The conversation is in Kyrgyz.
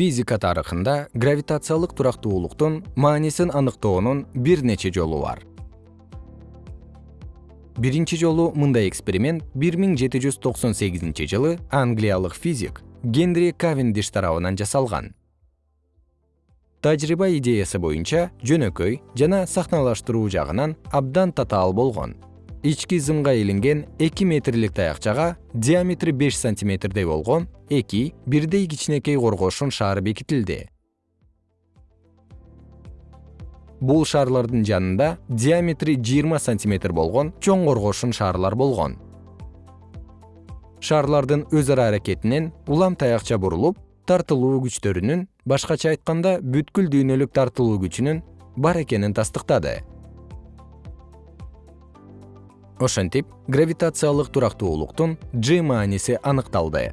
физика тарыхында гравитациялык турактуулуктун маанисин аныктоонун бир нече жолу бар. Биринчи жолу мындай эксперимент 1798 жылы англиялык физик генри кавендиш тарабынан жасалган. Тажрыйба идеясы боюнча жөнөкөй жана сахналаштыруу жагынан абдан татаал болгон ички зымга илинген эки метрлик таякчага диаметри беш сантиметрдей болгон эки бирдей кичинекей коргошун шаар бекитилди. Бул шарлардын жанында диаметри жыйырма сантиметр болгон чоң коргошун шаарлар болгон. Шарлардын өз ара аракетинен улам таякча бурулуп тартылуу күчтөрүнүн башкача айтканда бүткүл дүйнөлүк тартылуу күчүнүн бар экенин тастыктады ошентип гравитациялык турактуулуктун g мааниси аныкталды